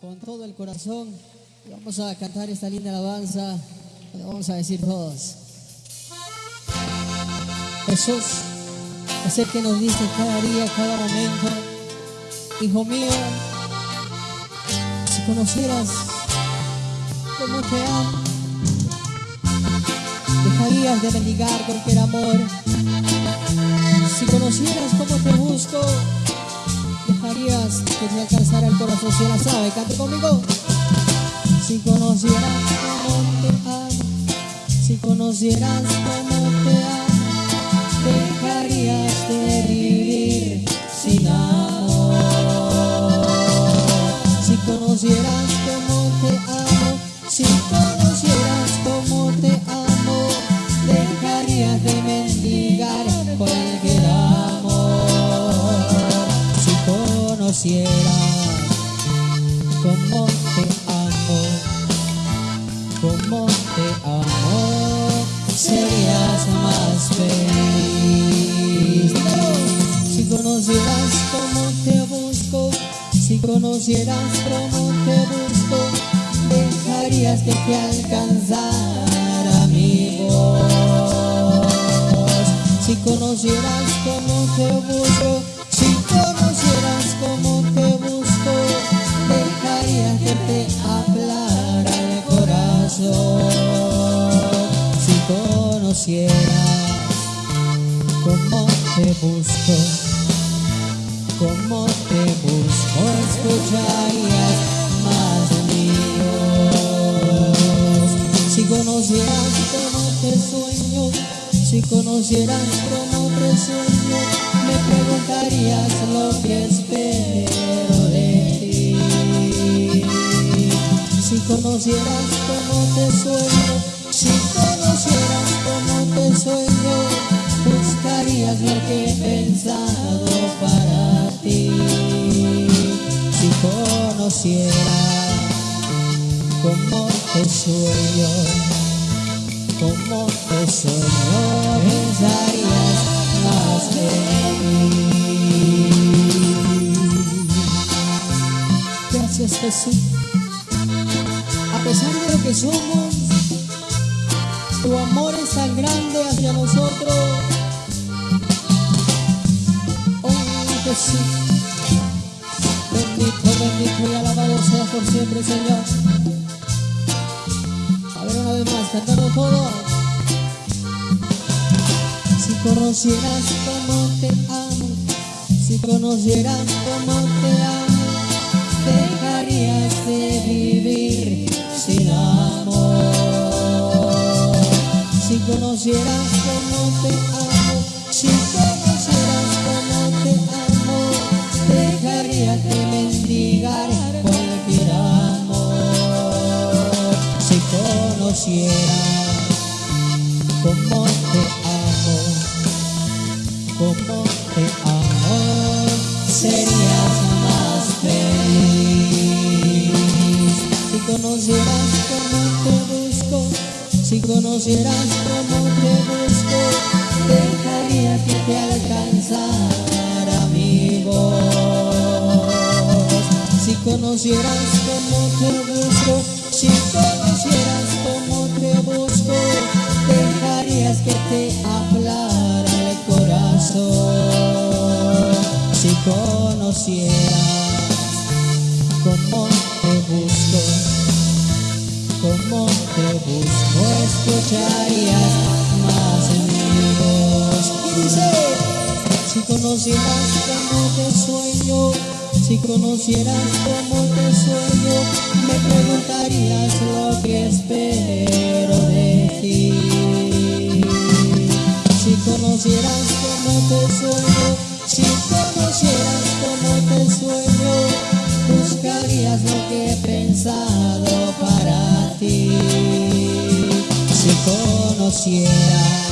Con todo el corazón. Vamos a cantar esta linda alabanza. Vamos a decir todos. Jesús es el que nos dice cada día, cada momento. Hijo mío, si conocieras cómo te amo, dejarías de mendigar cualquier amor. Si conocieras cómo te busco, que te alcanzara el corazón si la sabe, cante conmigo. Si conocieras cómo te amo, si conocieras cómo te amo, dejarías de vivir sin amor. Si conocieras cómo te amo, si conocieras cómo te amo, cómo te amo, serías más feliz. Si conocieras cómo te busco, si conocieras cómo te busco, dejarías que te alcanzara mi. Si conocieras cómo te busco, conocieras cómo te busco, cómo te busco, escucharías más de voz. Si conocieras cómo te sueño, si conocieras cómo te sueño, me preguntarías lo que espero de ti. Si conocieras cómo te sueño, si conocieras sueño, buscarías lo que he pensado para ti. Si conocieras cómo te sueño, cómo te sueño, pensarías más de mí. Gracias Jesús. A pesar de lo que somos, tu amor es tan grande hacia nosotros. Oh Jesús, bendito, bendito y alabado sea por siempre, Señor. A ver una vez más, cantando todos. Si conocieras cómo te amo, si conocieras cómo te amo, dejarías de vivir conocieras cómo te amo, si conocieras cómo te amo, dejarías de mendigar cualquier amor. Si conocieras cómo te amo, cómo si conocieras cómo te busco, dejaría que te alcanzara mi voz. Si conocieras cómo te busco, si conocieras cómo te busco, dejarías que te hablara el corazón. Si conocieras cómo conocieras cómo te sueño, si conocieras cómo te sueño, me preguntarías lo que espero de ti. Si conocieras cómo te sueño, si conocieras cómo te sueño, buscarías lo que he pensado para ti. Si conocieras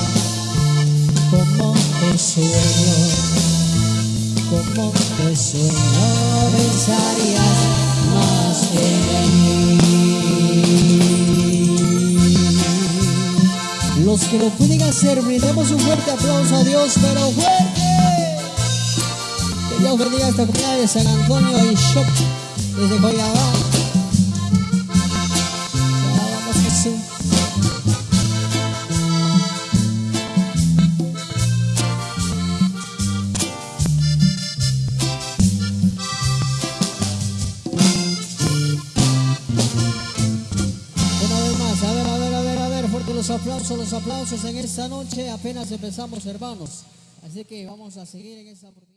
sueño, cómo te sueño, pensarías más en mí. Los que lo pueden hacer, brindemos un fuerte aplauso a Dios, pero fuerte. Que Dios bendiga esta comunidad de San Antonio y Shop. desde Joyabá. Los aplausos, los aplausos en esta noche, apenas empezamos hermanos. Así que vamos a seguir en esta oportunidad.